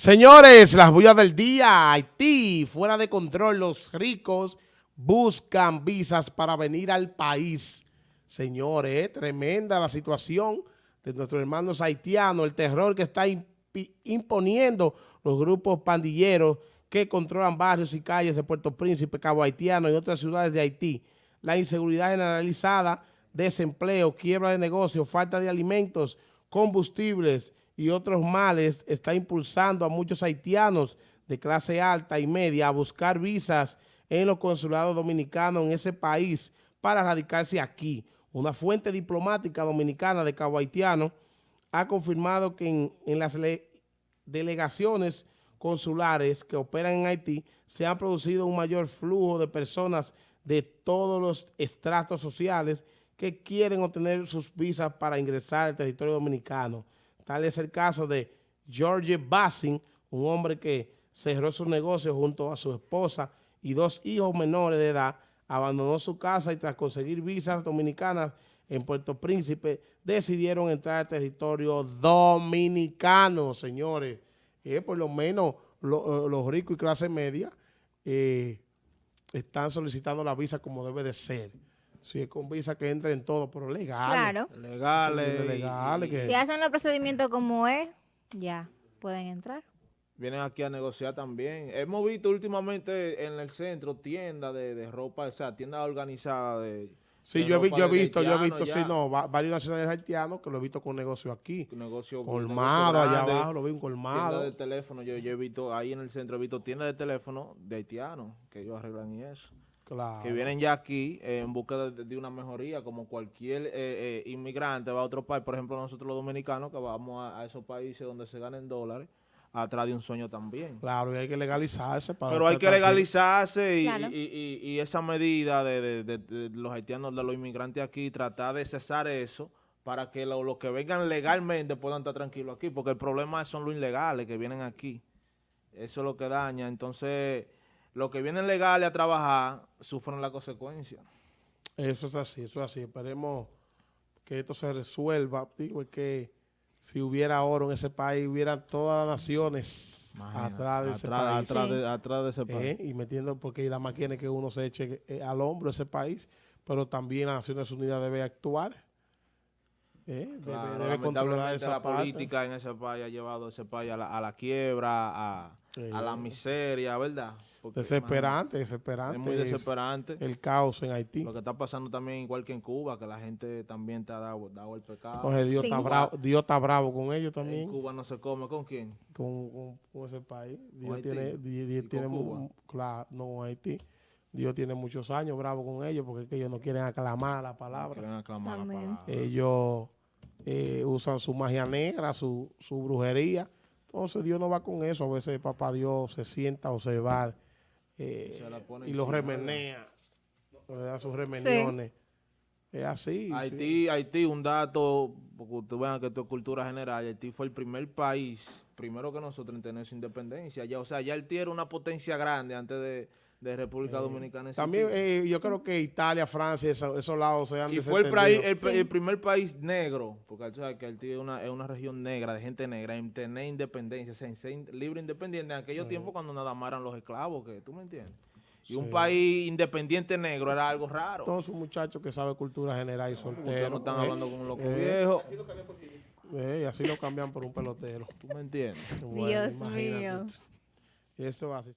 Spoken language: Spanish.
Señores, las bullas del día, Haití, fuera de control, los ricos buscan visas para venir al país. Señores, tremenda la situación de nuestros hermanos haitianos, el terror que está imponiendo los grupos pandilleros que controlan barrios y calles de Puerto Príncipe, Cabo Haitiano y otras ciudades de Haití. La inseguridad generalizada, desempleo, quiebra de negocios, falta de alimentos, combustibles, y otros males está impulsando a muchos haitianos de clase alta y media a buscar visas en los consulados dominicanos en ese país para radicarse aquí. Una fuente diplomática dominicana de Cabo Haitiano ha confirmado que en, las delegaciones consulares que operan en Haití se ha producido un mayor flujo de personas de todos los estratos sociales que quieren obtener sus visas para ingresar al territorio dominicano. Tal es el caso de George Bassin, un hombre que cerró su negocio junto a su esposa y dos hijos menores de edad, abandonó su casa y tras conseguir visas dominicanas en Puerto Príncipe, decidieron entrar al territorio dominicano, señores. Eh, por lo menos eh, los ricos y clase media eh, están solicitando la visa como debe de ser. Si es con visa que entren todos, pero legales. Claro. Legales. legales Si hacen los procedimientos como es, ya pueden entrar. Vienen aquí a negociar también. Hemos visto últimamente en el centro tiendas de, ropa, o sea, tiendas organizadas de... Sí, yo, he, visto, yo he visto, sí, no, varios nacionales haitianos que lo he visto con negocio aquí. Negocio, colmado, allá abajo, lo vi un colmado. Tiendas de teléfono, yo, yo he visto, ahí en el centro he visto tiendas de teléfono de haitianos que ellos arreglan y eso que vienen ya aquí en busca de, una mejoría, como cualquier eh, eh, inmigrante va a otro país, por ejemplo nosotros los dominicanos que vamos a, esos países donde se ganen dólares, atrás de un sueño también. Claro, y hay que legalizarse. Para Pero hay que legalizarse y, esa medida de, los haitianos, de los inmigrantes aquí, tratar de cesar eso para que los que vengan legalmente puedan estar tranquilos aquí, porque el problema son los ilegales que vienen aquí. Eso es lo que daña. Entonces los que vienen legales a trabajar sufren la consecuencia. Eso es así, eso es así. Esperemos que esto se resuelva. Digo, que si hubiera oro en ese país, hubieran todas las naciones atrás de ese país. Atrás, de ese país. Eh, y metiendo, porque la más quiere que uno se eche eh, al hombro ese país, pero también las Naciones Unidas debe actuar. Eh, debe, controlar esa la política en ese país ha llevado a ese país a la, quiebra, a, a la miseria, ¿verdad? desesperante, desesperante. Es muy desesperante. el caos en Haití. Lo que está pasando también igual que en Cuba, que la gente también te ha dado, el pecado. Dios, está bravo, Dios está bravo con ellos también. En Cuba no se come, ¿con quién? Con, ese país. Dios tiene, Dios, tiene claro, no Haití. Dios tiene muchos años bravo con ellos porque es que ellos no quieren aclamar la palabra. quieren aclamar la palabra. Ellos eh, usan su magia negra, su, su brujería. Entonces Dios no va con eso. A veces papá Dios se sienta a observar eh, y los remenea, le da sus remeniones. Es así. Haití, Haití, un dato, porque ustedes vean que esto es cultura general, Haití fue el primer país, primero que nosotros en tener su independencia. Ya, o sea, ya Haití era una potencia grande antes de, de República eh, Dominicana. También eh, yo creo que Italia, Francia, esos, lados se han Y fue el, el, primer país negro, porque que Haití es una, es una región negra, de gente negra, en tener independencia, en ser libre independiente en aquellos tiempos cuando nada más eran los esclavos, que tú me entiendes. Y un país independiente negro era algo raro. Todos un muchachos que sabe cultura general y soltero. no están hablando con un loco viejo. y así lo cambian por un pelotero. ¿Tú me entiendes? Dios mío. Esto va así.